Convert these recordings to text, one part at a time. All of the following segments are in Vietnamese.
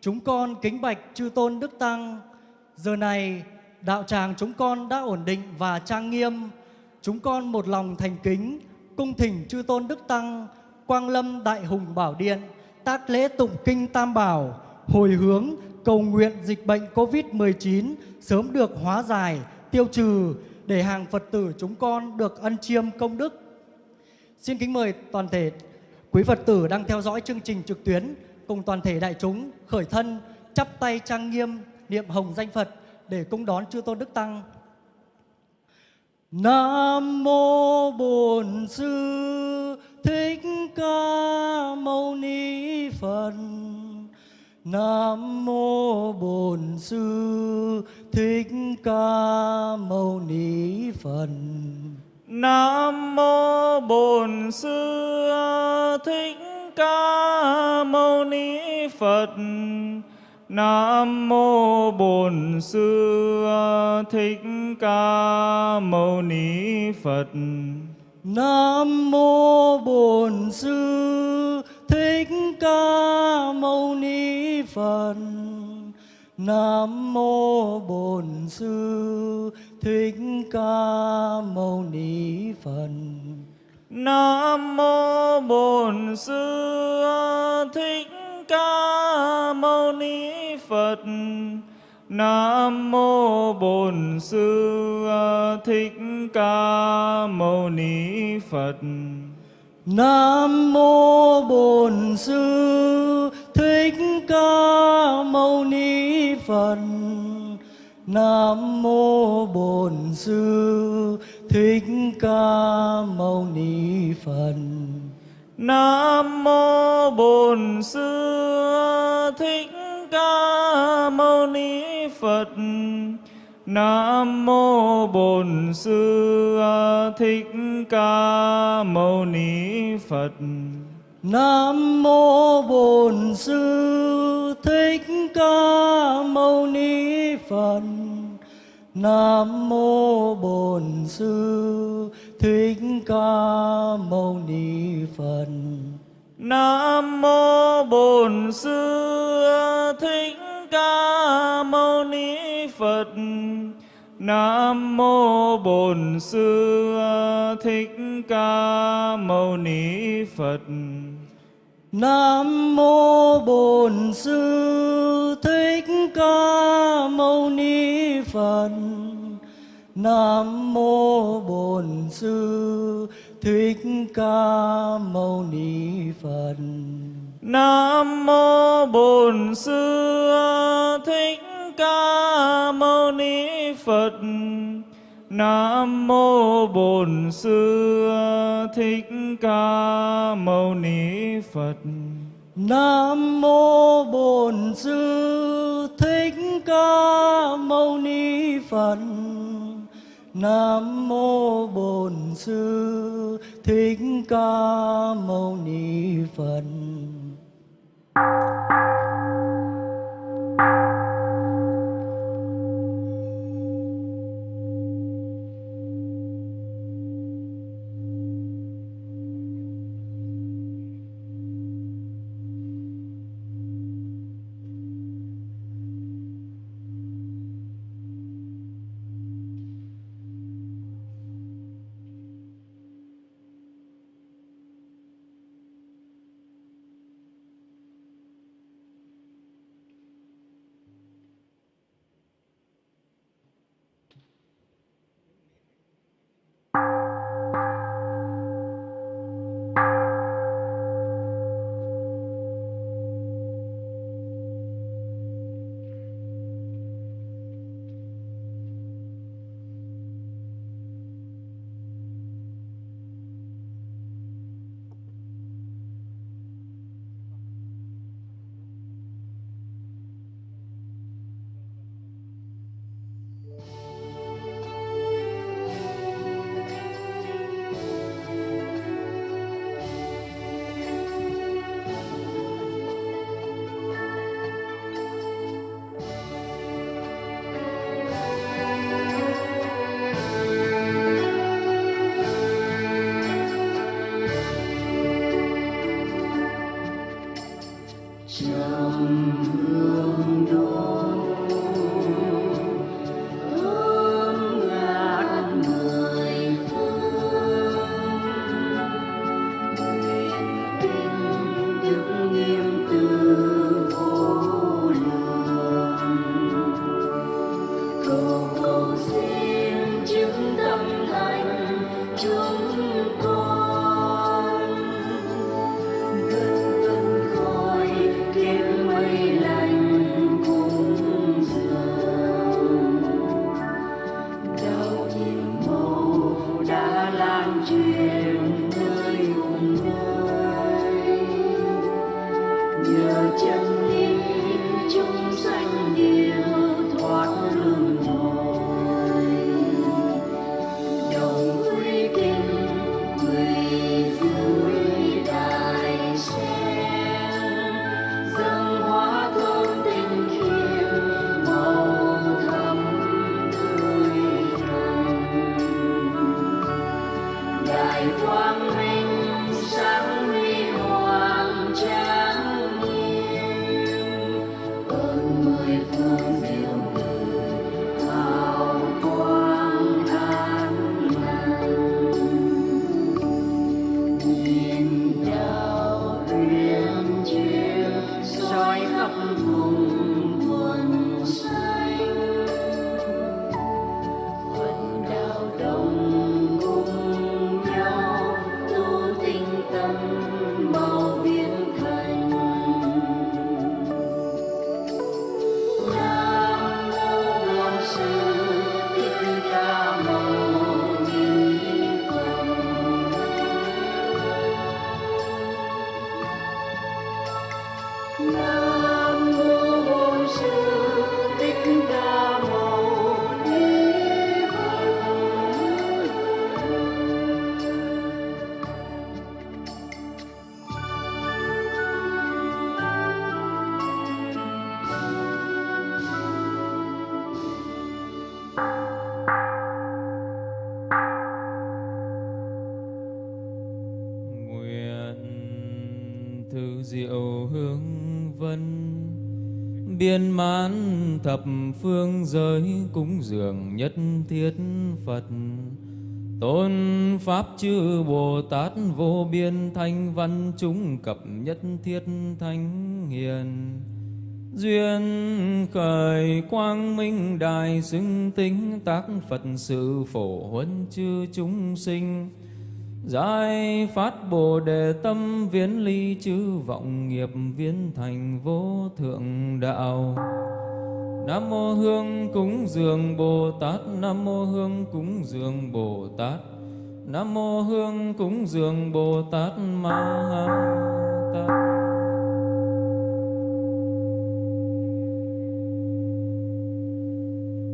Chúng con kính bạch chư tôn đức tăng. Giờ này, đạo tràng chúng con đã ổn định và trang nghiêm. Chúng con một lòng thành kính, cung thỉnh chư tôn đức tăng, quang lâm đại hùng bảo điện, tác lễ tụng kinh tam bảo, hồi hướng cầu nguyện dịch bệnh Covid-19 sớm được hóa giải, tiêu trừ để hàng Phật tử chúng con được ân chiêm công đức. Xin kính mời toàn thể quý Phật tử đang theo dõi chương trình trực tuyến cùng toàn thể đại chúng khởi thân, chắp tay trang nghiêm, niệm hồng danh Phật để cung đón chư tôn đức tăng. Nam mô Bổn Sư Thích Ca Mâu Ni Phật. Nam mô Bổn Sư Thích Ca Mâu Ni Phật. Nam mô Bổn Sư Thích Ca Mâu Ni Phật. Nam mô Bổn Sư Thích Ca Mâu Ni Phật. Nam mô Bổn Sư Thích Ca Mâu Ni Phật. Nam mô Bổn Sư Thích Ca Mâu Ni Phật. Nam mô Bổn Sư Thích Ca Mâu Ni Phật. Nam mô Bổn Sư Thích Ca Mâu Ni Phật. Nam mô Bổn Sư Thích Ca Mâu Ni Phật. Nam mô Bổn Sư Thích Ca Mâu Ni Phật. Nam mô Bổn Sư Thích Ca Mâu Ni Phật. Nam mô Bổn Sư Thích Ca Mâu Ni Phật. Nam mô Bổn Sư Thích Ca Mâu Ni Phật. Nam mô Bổn Phật. Nam mô Bổn Sư Thích Ca Mâu Ni Phật. Nam mô Bổn Sư Thích Ca Mâu Ni Phật. Nam mô Bổn Sư Thích Ca Mâu Ni Phật. Nam mô Bổn Sư Thích Ca Mâu Ni Phật. Nam mô Bổn Sư Thích Ca Mâu Ni Phật. Nam mô Bổn Sư Thích Ca Mâu Ni Phật. Nam mô Bổn Sư Thích Ca Mâu Ni Phật. Nam mô Bổn Sư Thích Ca Mâu Ni Phật. Mãn thập phương giới cúng dường nhất thiết Phật. Tôn Pháp chư Bồ Tát vô biên thanh văn chúng cập nhất thiết thánh hiền. Duyên khởi quang minh đại xứng tính tác Phật sự phổ huấn chư chúng sinh. Giải phát Bồ Đề tâm viễn ly chư vọng nghiệp viên thành vô thượng đạo. Nam mô Hương cúng dường Bồ Tát. Nam mô Hương cúng dường Bồ Tát. Nam mô Hương cúng dường Bồ Tát Ma Ha Tát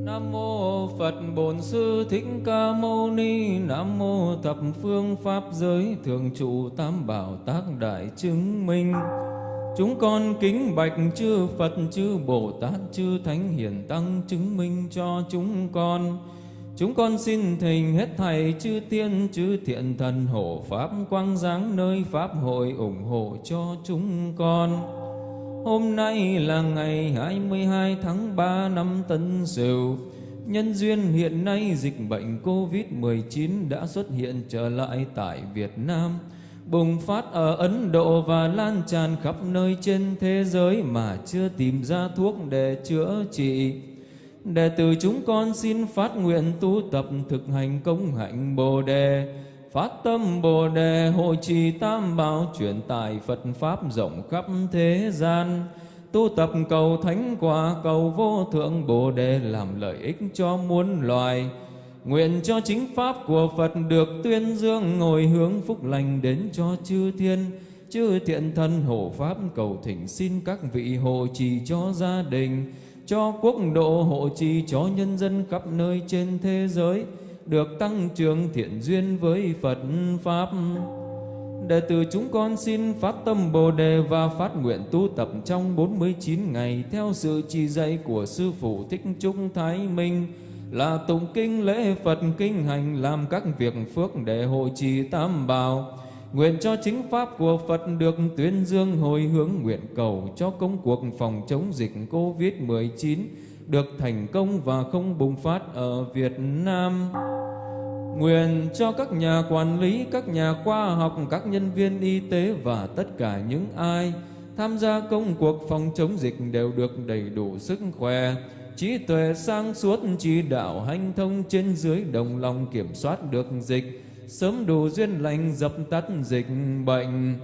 Nam mô Phật Bổn Sư Thích Ca Mâu Ni, Nam mô thập phương pháp giới thường trụ tam bảo tác đại chứng minh Chúng con kính bạch chư Phật, chư Bồ Tát, chư Thánh Hiền Tăng chứng minh cho chúng con. Chúng con xin thỉnh hết thầy, chư tiên, chư thiện thần, hộ Pháp, quang giáng nơi Pháp hội ủng hộ cho chúng con. Hôm nay là ngày 22 tháng 3 năm Tân Sửu. Nhân duyên hiện nay dịch bệnh Covid-19 đã xuất hiện trở lại tại Việt Nam bùng phát ở Ấn Độ và lan tràn khắp nơi trên thế giới mà chưa tìm ra thuốc để chữa trị. Đệ tử chúng con xin phát nguyện tu tập thực hành công hạnh Bồ Đề, phát tâm Bồ Đề hội trì tam bảo truyền tải Phật Pháp rộng khắp thế gian, tu tập cầu thánh quả cầu vô thượng Bồ Đề làm lợi ích cho muôn loài, Nguyện cho chính Pháp của Phật được tuyên dương ngồi hướng phúc lành đến cho chư thiên, chư thiện thân hộ Pháp cầu thỉnh xin các vị hộ trì cho gia đình, cho quốc độ hộ trì cho nhân dân khắp nơi trên thế giới, được tăng trưởng thiện duyên với Phật Pháp. Đệ tử chúng con xin phát tâm Bồ Đề và phát nguyện tu tập trong 49 ngày theo sự chỉ dạy của Sư Phụ Thích Trung Thái Minh, là tụng kinh lễ Phật kinh hành làm các việc phước để hội trì tam bảo. Nguyện cho chính pháp của Phật được tuyên dương hồi hướng nguyện cầu cho công cuộc phòng chống dịch Covid-19 được thành công và không bùng phát ở Việt Nam. Nguyện cho các nhà quản lý, các nhà khoa học, các nhân viên y tế và tất cả những ai tham gia công cuộc phòng chống dịch đều được đầy đủ sức khỏe, trí tuệ sang suốt chỉ đạo hành thông trên dưới đồng lòng kiểm soát được dịch sớm đủ duyên lành dập tắt dịch bệnh.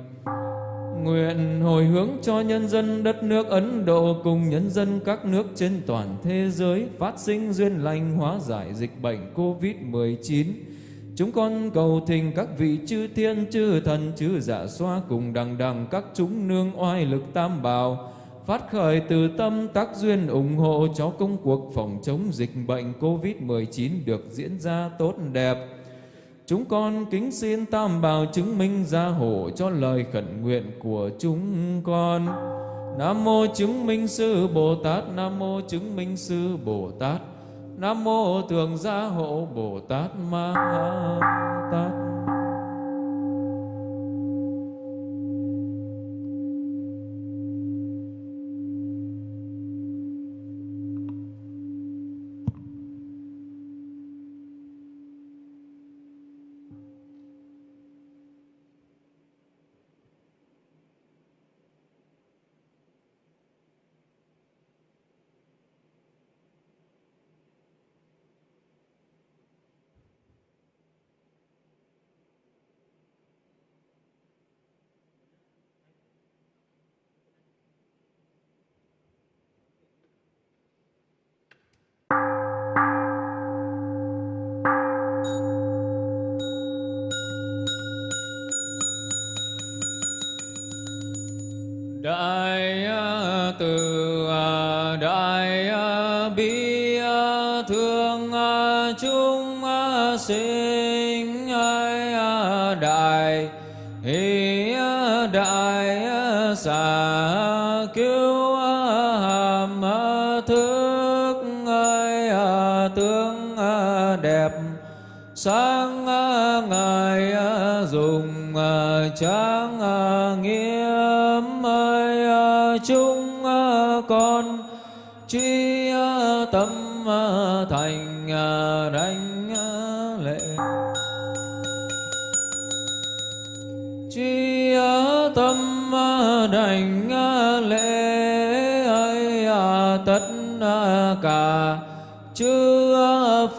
Nguyện hồi hướng cho nhân dân đất nước Ấn Độ cùng nhân dân các nước trên toàn thế giới phát sinh duyên lành hóa giải dịch bệnh Covid-19. Chúng con cầu thỉnh các vị chư thiên, chư thần, chư dạ xoa cùng đằng đằng các chúng nương oai lực tam bảo phát khởi từ tâm tác duyên ủng hộ cho công cuộc phòng chống dịch bệnh COVID-19 được diễn ra tốt đẹp. Chúng con kính xin Tam Bảo chứng minh gia hộ cho lời khẩn nguyện của chúng con. Nam mô chứng minh sư Bồ Tát, Nam mô chứng minh sư Bồ Tát, Nam mô thường gia hộ Bồ Tát Ma Tát. Đại à, từ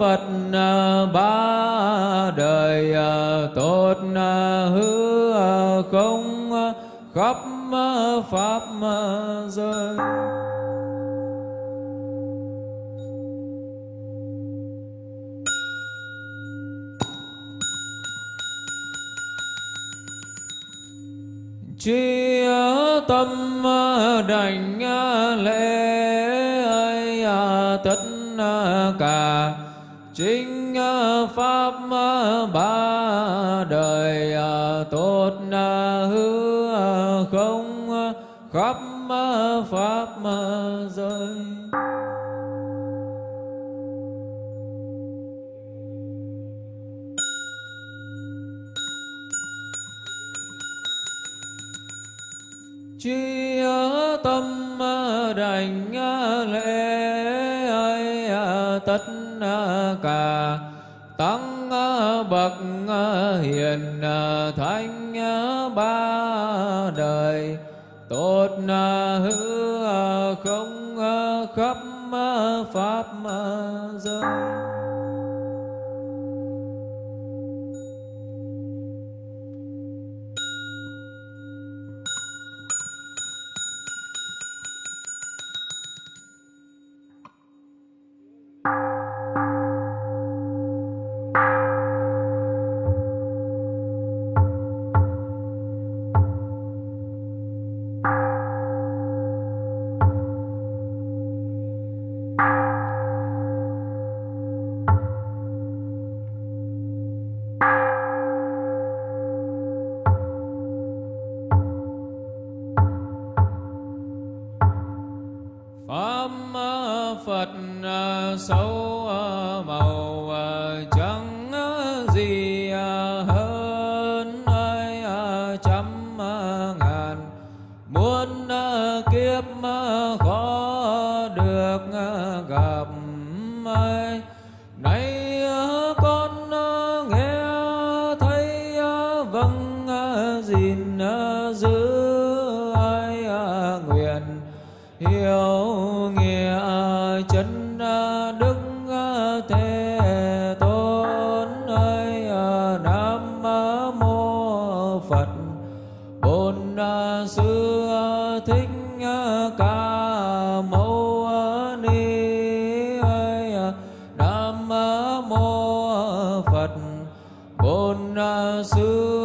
Phật à, ba đời dạ. tốt à, hứa à, không khắp pháp giới. Chi tâm đảnh lễ tất cả chính ờ, pháp ờ, ba đời ờ, tốt hư không khắp pháp thánh ba đời. Tốt hư không khắp pháp giới. Nam mô phật. Bổn sư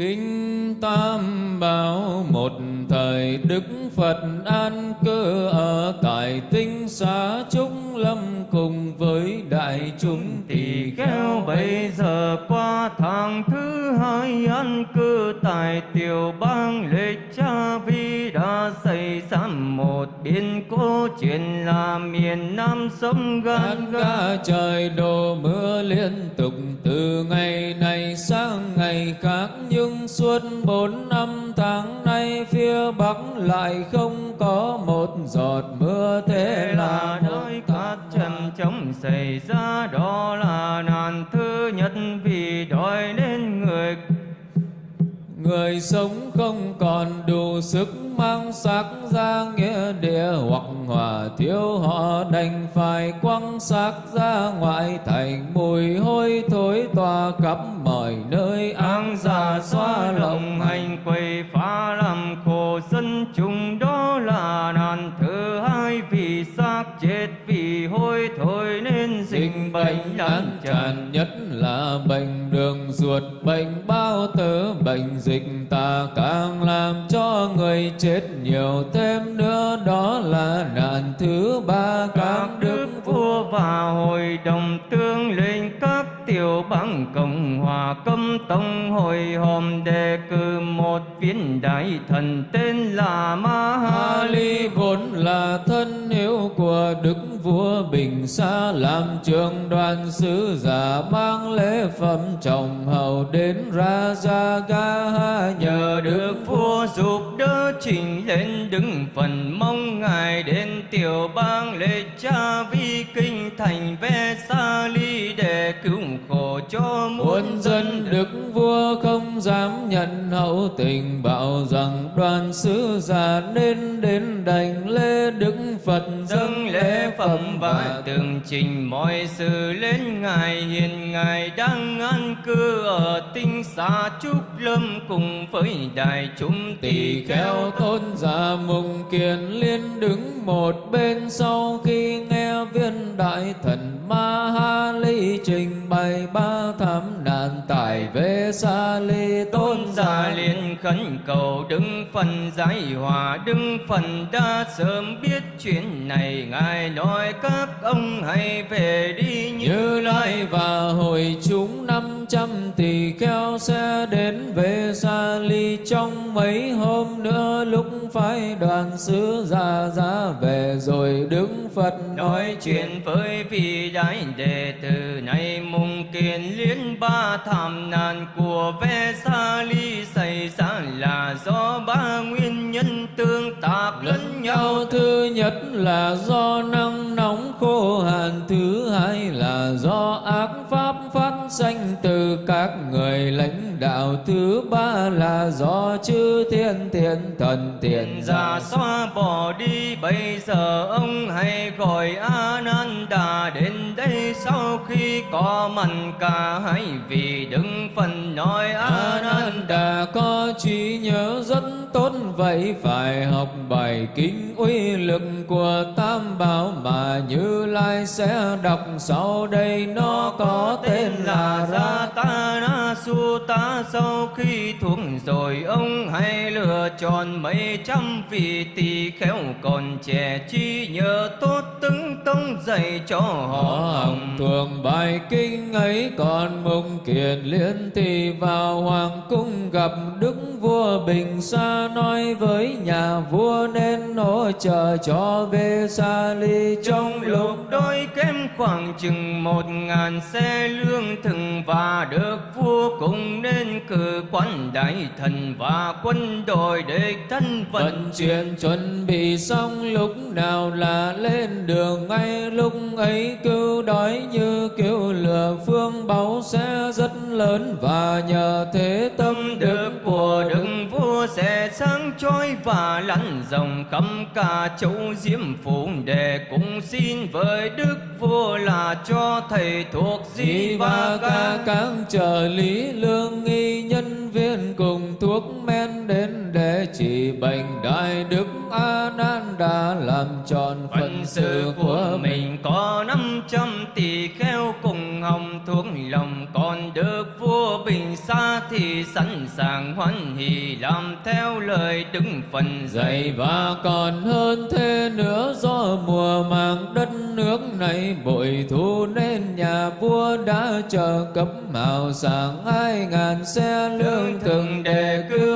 Kinh Tam Bảo một thời Đức Phật an cư ở tại tinh xá Trúc Lâm cùng với đại chúng tỳ kheo bây giờ qua tháng thứ hai an cư tại tiểu bang lệ cha vi đã xây ra một biến cố chuyện là miền Nam sông gan ga trời đổ mưa liên tục từ ngày này sang ngày khác nhưng suốt bốn năm tháng nay phía bắc lại không có một giọt mưa thế Thế là nơi cát trầm chống xảy ra đó là nạn thứ nhất vì đói nên người người sống không còn đủ sức mang xác ra nghĩa địa hoặc hòa thiếu họ đành phải quăng xác ra ngoại thành. Mùi hôi thối tỏa khắp mọi nơi áng già xóa lòng hành quầy phá làm khổ dân chúng. Đó là nạn thứ hai vì xác chết vì hôi thối nên dịch bệnh lan tràn nhất là bệnh đường ruột bệnh bao tử bệnh dịch tà càng làm cho người chết nhiều thêm nữa đó là nạn thứ ba các đức vua và hội đồng tương lên các tiểu bang cộng hòa cấm tông hội hòm đề cử một viên đại thần tên là ma ha Ly vốn là thân hiếu của Đức Bình xa làm trường đoàn sứ giả mang lễ phẩm trọng hầu đến ra ra ga nhờ được vua giúp đỡ trình lên đứng phần mong ngài đến tiểu bang lễ cha vi kinh thành ve sa ly cho Muôn dân Đức Vua không dám nhận hậu tình bảo rằng đoàn sứ giả nên đến đảnh lễ Đức Phật dâng lễ phẩm và tường trình mọi sự lên ngài. Hiện ngài đang an cư ở tinh xa trúc lâm cùng với đại chúng tỳ kheo. tôn giả mùng kiền liên đứng một bên sau khi nghe viên đại thần ma ha ly trình bày ba thảm nạn tại về xa ly tôn giả liền khẩn cầu đứng phần giải hòa đứng phần đã sớm biết chuyện này. Ngài nói các ông hãy về đi như như lai và hội chúng năm trăm tỳ kheo sẽ đến về xa ly trong mấy hôm nữa lúc phái đoàn sứ giả ra về rồi đứng phật nói chuyện với vị đại đệ tử này mùng kiền liên ba thảm nạn của ve sa ly xảy ra là do ba nguyên nhân tương tác lẫn nhau. thứ nhất là do nắng nóng khô hạn thứ hai là do ác phát sanh từ các người lãnh đạo. Thứ ba là do chư thiên thiện thần thiện giả. xóa bỏ đi bây giờ ông hãy gọi a nan đà đến đây. Sau khi có mặt cả hai vị đứng phần nói a nan Ananda. có trí nhớ rất tốt vậy phải học bài kinh uy lực của tam bảo mà như lai sẽ đọc. Sau đây nó có tên là ra ta na su ta sau khi thuộc rồi ông hãy lựa chọn mấy trăm vị tỳ khéo còn trẻ chi nhớ tốt tướng tông dạy cho họ hồng thường bài kinh ấy còn mùng kiền liên thì vào hoàng cung gặp đức vua bình sa nói với nhà vua nên hỗ trợ cho về sa ly. Trong lúc đôi kém khoảng chừng một ngàn xe lương thực và được vua cùng nên cử quan đại thần và quân đội để thân vận vận chuyển chuẩn bị xong lúc nào là lên đường ngay lúc ấy cứu đói như cứu lửa phương báu sẽ rất lớn và nhờ thế tâm đức của đức. Vua sẽ sáng chói và lăn rộng khắp cả châu diêm phủ để cùng xin với đức vua là cho thầy thuộc Di và ca các trợ lý lương nghi nhân viên cùng thuốc men đến để trị bệnh đại đức a nan đà làm tròn phận sự của mình có năm trăm tỷ kheo cùng hồng thuốc lòng còn được vua bình xa thì sẵn sàng hoan hỷ làm theo lời đứng phần dạy. Và còn hơn thế nữa do mùa màng đất nước này bội thu nên nhà vua đã trợ cấp mạo sàng hai ngàn xe lương hương thực đề để cứu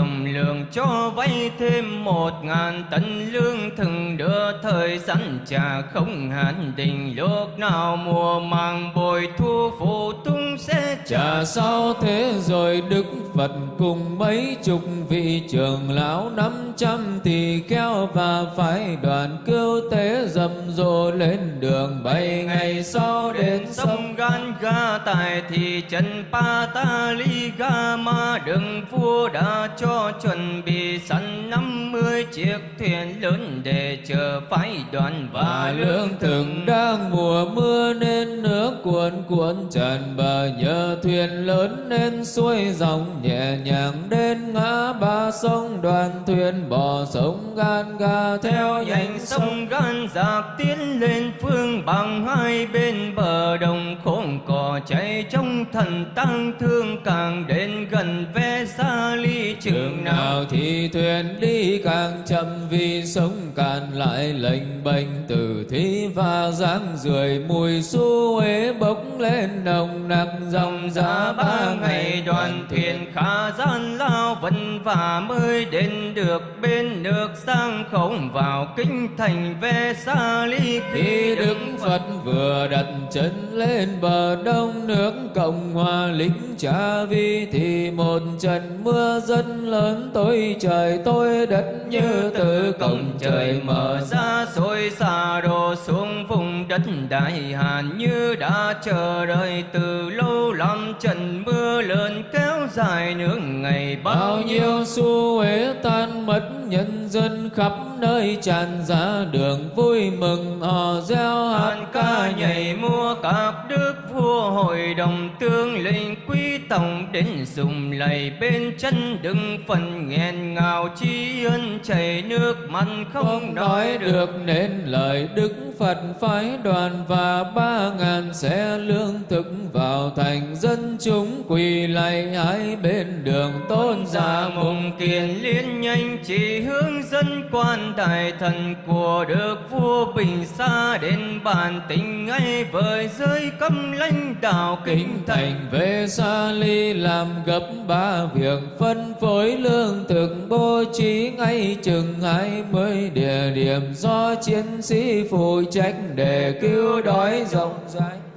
tổng lượng cho vay thêm một ngàn tấn lương thường đưa thời sẵn trả không hạn định lúc nào mùa màng bội thu phụ tung sẽ trả. Sau sao thế rồi Đức Phật cùng mấy chục vị trưởng lão năm trăm thì kheo và phái đoàn cứu tế rầm rộ lên đường. Bảy ngày sau đến sông Gan Ga, tại thị trấn ma, đường vua đã cho chuẩn bị sẵn 50 chiếc thuyền lớn để chờ phái đoàn và và lương thực đang mùa mưa nên nước cuồn cuộn tràn bờ nhờ thuyền lớn nên xuôi dòng nhẹ nhàng đến ngã ba sông. Đoàn thuyền bò sông gan ga theo nhánh sông Gan giặc tiến lên phương bằng hai bên bờ đồng khốn cỏ chạy trong thần tăng thương. Càng đến gần ve xa ly chừng đường nào thì thuyền đi càng chậm vì sống cạn lại lệnh bệnh từ thí và dáng rưởi mùi su ế bốc lên nồng nặc. Dòng giá ba ngày đoàn thuyền khá gian lao vân và mới đến được bên nước sang không vào kinh thành về xa ly. Khi Đức Phật vừa đặt chân lên bờ đông nước, Cộng hòa lính Cha Vi thì một trận mưa dân lớn tôi trời tôi đất như từ cổng trời mở ra xôi xa đổ xuống vùng đất đại hàn như đã chờ đợi. Từ lâu lắm trận mưa lớn kéo dài nước ngày bao nhiêu xu huế tan mất nhân dân khắp nơi tràn ra đường vui mừng hò reo hát ca nhảy múa các đức vua hội đồng tương lệnh quý tổng đến dùng lạy bên chân đừng phần nghẹn ngào chi ân chảy nước mắt không không nói được. được nên lời Đức Phật phái đoàn và ba ngàn xe lương thực vào thành dân chúng quỳ lạy hai bên đường tôn giả mùng kiền liên nhanh hướng dẫn quan đại thần của được vua bình xa đến bàn tình ngay với giới cấm lãnh đạo kính kinh thành thành về xa ly làm gấp ba việc phân phối lương thực bố trí ngay chừng hai mươi địa điểm do chiến sĩ phụ trách để cứu đói rộng rãi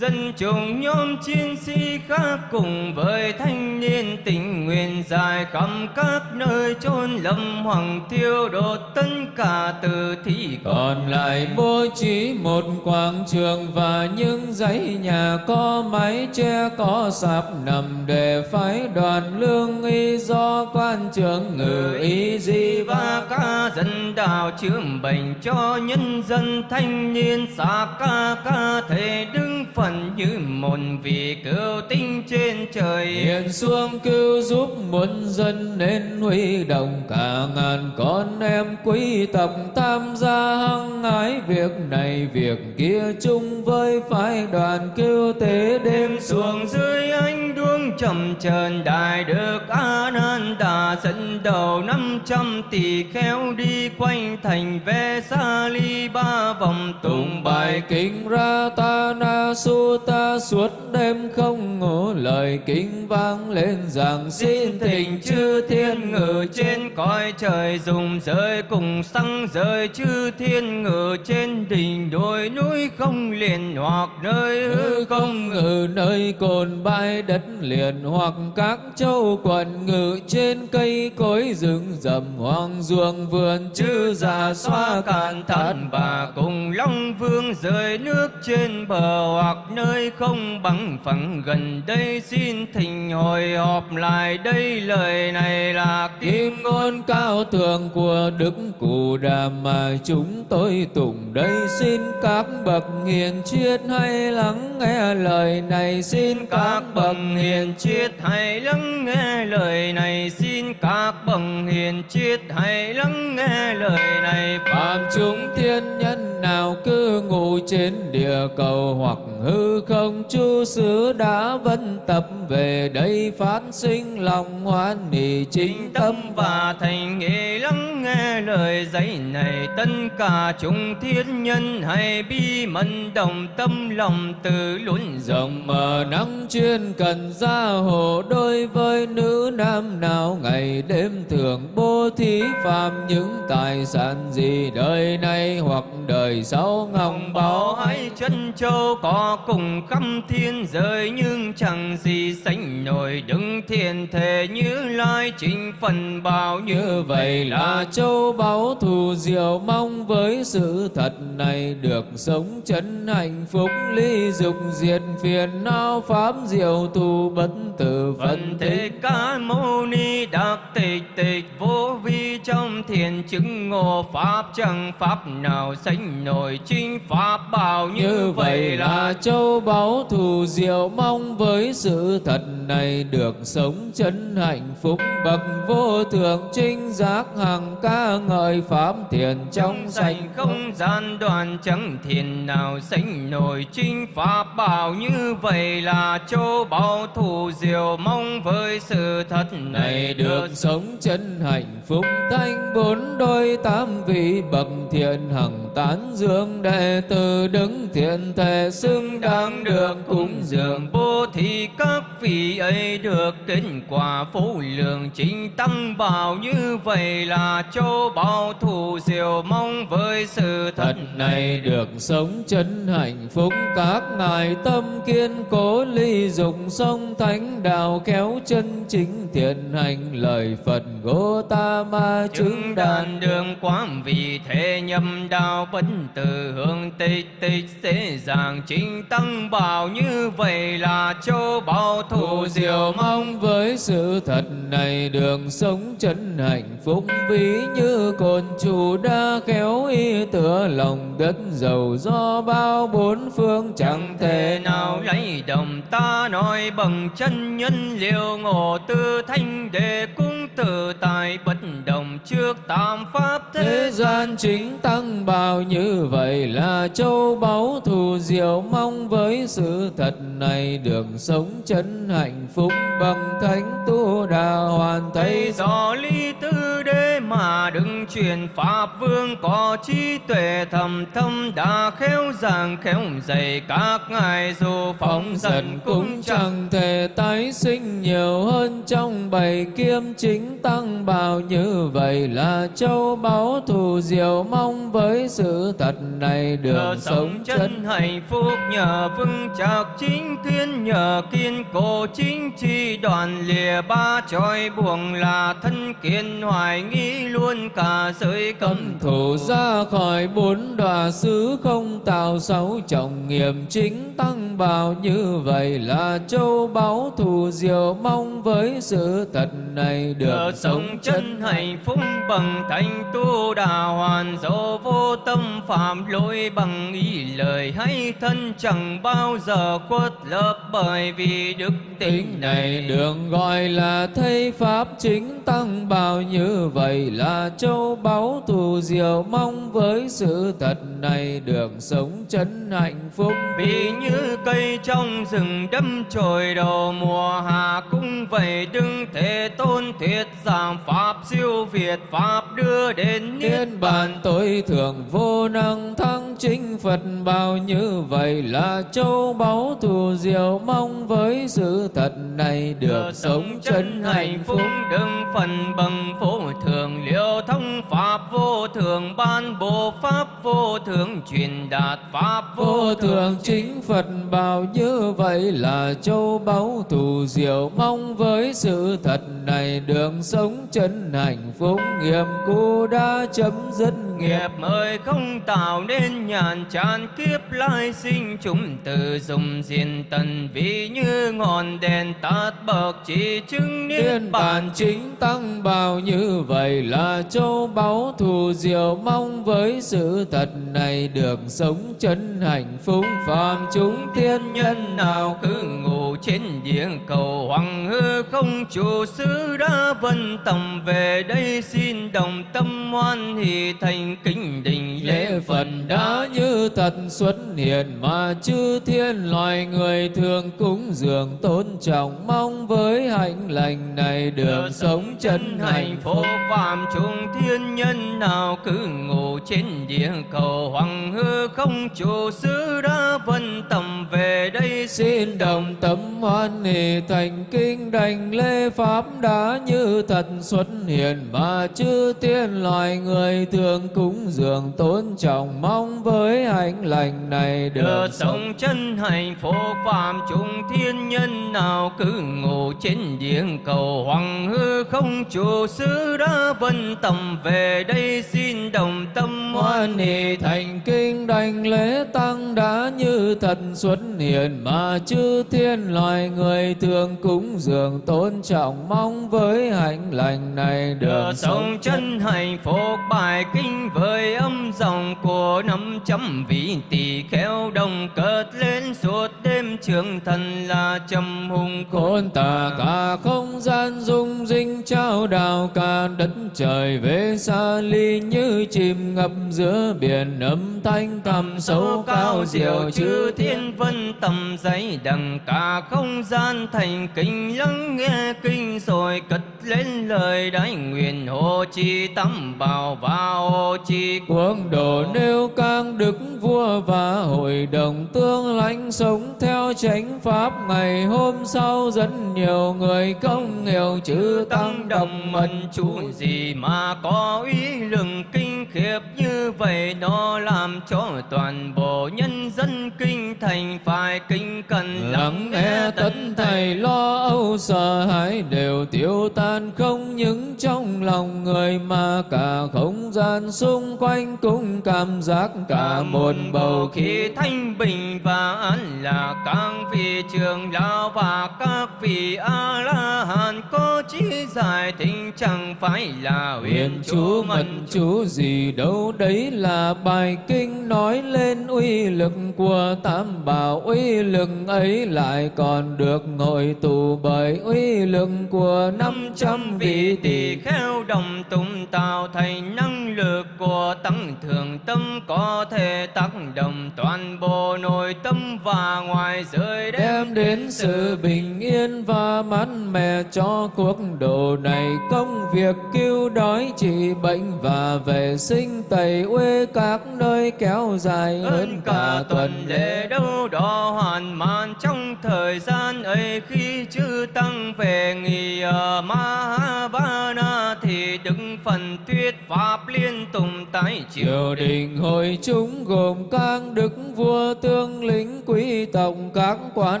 dân chúng nhóm chiến sĩ khác cùng với thanh niên tình nguyện dài khắp các nơi chôn lâm hoàng thiêu đốt tất cả từ thi. Còn lại bố trí một quảng trường và những dãy nhà có mái che, có sạp nằm để phái đoàn lương y do quan trưởng ngự y di và và ca dân đạo chữa bệnh cho nhân dân thanh niên xa ca ca thể đứng phần như một vị cứu tinh trên trời. Hiện xuống cứu giúp muôn dân nên huy động cả ngàn con em quý tộc tham gia hăng hái việc này việc kia chung với phái đoàn cứu tế đêm xuống dưới ánh đuông trầm trần đại đức a nan đà dẫn đầu năm trăm tỷ khéo đi quanh thành ve sa ly ba vòng tụng bài kinh ra ta na su ta suốt đêm không ngủ lời kinh vang lên rằng xin thỉnh chư thiên ngự trên cõi trời dùng rơi cùng xăng rơi chư thiên ngự trên đỉnh đồi núi không liền hoặc nơi hư không ngự nơi cồn bãi đất liền hoặc các châu quần ngự trên cây cối rừng rậm hoang ruộng vườn chư già xoa cạn thần bà cùng long vương rời nước trên bờ hoặc nơi không bằng phẳng. Gần đây xin thỉnh hồi họp lại đây lời này là kim ngôn cao thượng của Đức Cụ Đà mà chúng tôi tụng đây. Xin các bậc hiền triết hay lắng nghe lời này. Xin các bậc hiền triết hãy lắng nghe lời này xin các bậc hiền triết hãy lắng nghe lời này. Phạm chúng thiên nhân nào cư ngụ trên địa cầu hoặc hư không chu xứ đã vân tập về đây phát sinh lòng hoan hỷ chính chính tâm và thành nghị lắng nghe lời dạy này tất cả chúng thiên nhân hãy bi mẫn đồng tâm lòng từ luôn rộng. Mở nắng chuyên cần gia hộ đối với nữ nam nào ngày đêm thường bố thí phạm những tài sản gì đời này hoặc đời sau bảo báo. hai chân châu có cùng khắp thiên giới nhưng chẳng gì sánh nổi đứng thiên thể như lai chính phần bao như vậy là châu báu thù diệu mong với sự thật này được sống chân hạnh phúc ly dục diệt phiền não pháp diệu tu bất tử phân Thế tích Ca Mâu Ni Đắc Tịch Tịch Vô Vi trong thiền chứng ngộ Pháp chẳng Pháp nào sánh nổi chính Pháp bảo như, như vậy là châu báu thù diệu mong với sự thật này được sống chân hạnh phúc bậc vô thượng trinh giác hằng ca ngợi pháp thiền trong sạch. không gian đoàn chẳng thiền nào sánh nổi chính Pháp bảo như vậy là châu báu thù diệu mong với sự thật này được sống chân hạnh phúc thanh bốn đôi tám vị bậc thiện hằng tán dương đệ tử đứng thiện thể xưng đáng được cúng dường. Bố thí các vị ấy được kết quả phú lượng chính tăng bảo như vậy là châu bảo thù diệu mong với sự thật này được sống chân hạnh phúc. Các ngài tâm kiên cố ly dục sông thánh đạo kéo chân chính thiện hành lời phật Gotama chứng chứng đàn đường quán vì thế nhâm đạo bất tử hương tịch tịch dễ dàng. Chính tăng bảo như vậy là châu bảo thù Thù diệu mong. với sự thật này đường sống chân hạnh phúc ví như cồn chủ đa khéo y tựa lòng đất giàu do bao bốn phương chẳng thể nào lấy đồng ta nói bằng chân nhân liệu ngộ tư thanh đề cung tự tại bất đồng trước tam pháp thế thế gian chính tăng sao như vậy là châu báu thù diệu mong với sự thật này đường sống chân hạnh phúc bằng thánh tu đà hoàn thấy do ly tư đế mà đừng truyền pháp vương có trí tuệ thầm thâm đã khéo giảng khéo dạy các ngài dù phóng dần cũng chẳng thể tái sinh nhiều hơn trong bảy kiêm chính tăng bào như vậy là châu báu thù diệu mong với sự thật này được sống chân hạnh phúc nhờ vững chắc chính thiên nhờ kiên cố chính chi đoàn lìa ba tròi buồng là thân kiên hoài nghi luôn cả giới cấm thủ. ra khỏi bốn đọa xứ không tạo sáu trọng nghiệp. Chính tăng bào như vậy là châu báu thù diệu mong với sự thật này được Nhờ sống chân hạnh phúc bằng thành tu đà hoàn. Dỗ vô tâm phạm lỗi bằng ý lời hay thân chẳng bao giờ khuất lấp bởi vì đức tính này đường gọi là thấy pháp. Chính tăng bào như vậy là châu báu thù diệu mong với sự thật này được sống chân hạnh phúc. Vì như cây trong rừng đâm chồi đầu mùa hạ cũng vậy đừng thể tôn thuyết giảng pháp siêu việt pháp đưa đến niết bàn. Tối thượng vô năng thắng chính Phật bao như vậy là châu báu thù diệu mong với sự thật này được sống chân hạnh phúc. đừng phần bằng vô thường liêu thông pháp vô thường ban bộ pháp vô thường truyền đạt pháp Vô thượng chính Phật bảo như vậy là châu báu thù diệu mong với sự thật này đường sống chân hạnh phúc nghiệp cũ đã chấm dứt nghiệp. Ơi không tạo nên nhàn chán kiếp lai sinh chúng từ dùng diên tần vì như ngọn đèn tắt bậc chỉ chứng niết bàn chính tăng bào như vậy là châu báu thù diệu mong với sự thật này được sống chân hạnh phúc. Phàm chúng tiên nhân nào cứ ngủ trên điện cầu hoàng hư không chủ sứ đã vân tầm về đây xin đồng tâm hoan hỷ thành kính đình lễ Phật. Đã như thật xuất hiện mà chư thiên loài người thường cúng dường tôn trọng mong với hạnh lành này được sống chân hạnh phúc. phúc phạm chúng thiên nhân nào cứ ngủ trên địa cầu hoàng hư không chủ sứ đã vân tầm về đây. Xin đồng tâm hoan hỷ thành kinh đảnh lễ pháp đã như thật xuất hiện mà chư tiên loài người thường cúng dường tôn trọng mong với hạnh lành này được được sống. chân hạnh phúc phạm chúng thiên nhân nào cứ ngủ trên địa cầu hoàng hư không chủ sứ đã vân tầm về đây xin đồng tâm hoan hỷ thành kinh đảnh lễ tăng đã như thật xuất hiện mà chư thiên loài người thường cúng dường tôn trọng mong với hạnh lành này được sống chân hạnh phúc bài kinh với âm dòng của năm trăm vị. Tỷ khéo đồng cất lên suốt đêm trường thần là trầm hùng khôn tả cả không gian dung dinh trao đào cả đất trời về xa ly như chìm ngập giữa biển âm thanh thầm sâu cao diệu chư thiên vân tầm giấy đằng cả không gian thành kinh lắng nghe kinh rồi cất lên lời đại nguyện hộ trì tâm bảo và hộ trì Quốc độ nêu càng đức vua và hội đồng tương lãnh sống theo chánh pháp. Ngày hôm sau rất nhiều người công nghèo chữ tăng đồng mần chú gì mà có ý lừng kinh khiếp như vậy nó làm cho toàn bộ nhân dân kinh thành phải kinh cần lắng nghe tất thầy. lo âu sợ hãi đều tiêu tan không những trong lòng người mà cả không gian xung quanh cũng cảm giác cả một bầu khí thanh bình và an là các vị trường lão và các vị a la hán có trí giải thính chẳng phải là huyền chú mật chú gì đâu đấy là bài kinh nói lên uy lực của tam bảo. Uy lực ấy lại còn được hội tụ bởi uy lực của năm trăm vị tỷ khéo đồng tụng tạo thành năng lực của tăng thường tâm có thể tác động toàn bộ nội tâm và ngoài giới đem đến sự bình yên và mát mẻ cho cuộc độ này. Công việc cứu đói trị bệnh và vệ sinh tẩy uế các nơi kéo dài hơn cả tuần lễ đâu đó hoàn màn trong thời gian ấy. Khi chư tăng về nghỉ ở Mahavana thì đức phần thuyết pháp liên tái chiều triều đình. hội chúng gồm các đức vua tướng lĩnh quý tộc các quan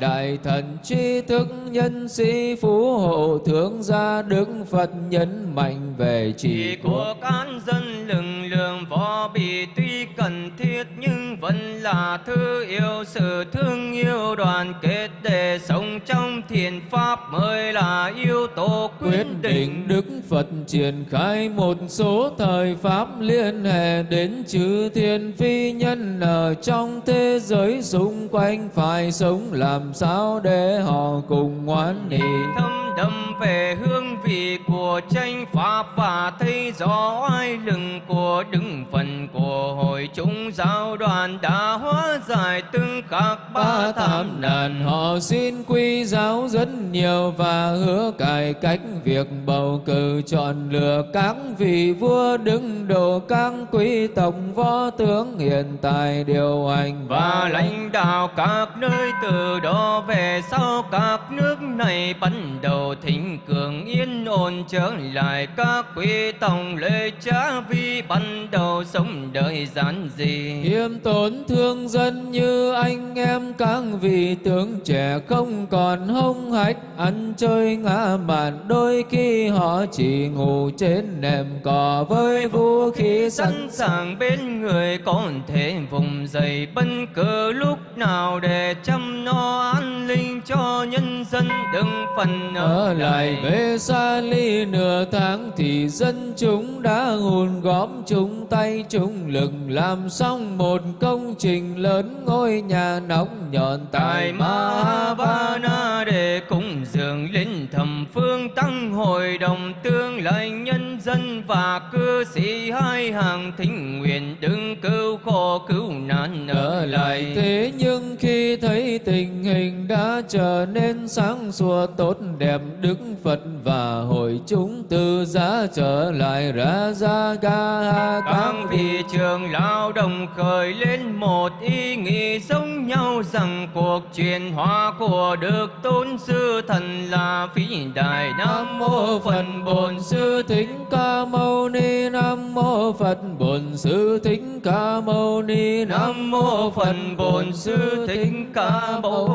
đại thần tri thức nhân sĩ phú hộ thương gia đức phật nhấn mạnh về chỉ của cán dân lực lượng võ bị tuy cần thiết nhưng vẫn là thứ yêu sự thương yêu đoàn kết để sống trong thiền pháp mới là yếu tố quyết định Đức Phật truyền khai một số thời pháp liên hệ đến chư thiên phi nhân ở trong thế giới xung quanh, phải sống làm sao để họ cùng ngoan nghị đậm về hương vị của tranh pháp và thấy rõ oai lừng của đứng phần của hội chúng giáo đoàn đã hóa giải từng khắc ba tham nạn họ xin quy giáo rất nhiều và hứa cải cách việc bầu cử chọn lựa các vị vua đứng đầu các quý tộc võ tướng hiện tại điều hành. Và lãnh đạo các nơi từ đó về sau các nước này bắt đầu thịnh cường yên ổn trở lại các quý tông lễ cha vi bắt đầu sống đời giản dị. Khiêm tốn thương dân như anh em các vị tướng trẻ không còn hông hách ăn chơi ngã mạn đôi khi họ chỉ ngủ trên nệm cỏ với vũ khí sẵn sàng. Bên người còn thể vùng dậy bất cứ lúc nào để chăm no an ninh cho nhân dân đừng phần ở lại về xa ly nửa tháng thì dân chúng đã hùn góp chung tay chung lực làm xong một công trình lớn ngôi nhà nóng nhọn tại Mahavana để cúng dường linh thầm phương tăng hội đồng tương lai nhân dân và cư sĩ hai hàng thính nguyện đừng cứu khổ cứu nạn ở lại thế nhưng khi thấy tình hình đã trở nên sáng sủa tốt đẹp đức phật và hội chúng từ giá trở lại ra ra ga ha các vị trường lao đồng khởi lên một ý nghĩ giống nhau rằng cuộc truyền hóa của Đức Tôn Sư Thần là vĩ đại Nam mô Phật Bổn Sư Thích Ca Mâu Ni Nam mô Phật Bổn Sư Thích Ca Mâu Ni Nam mô Phật Bổn Sư Thích Ca Mâu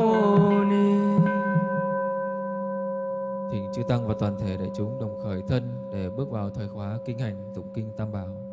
Ni. Thỉnh chư tăng và toàn thể đại chúng đồng khởi thân để bước vào thời khóa kinh hành tụng kinh Tam Bảo.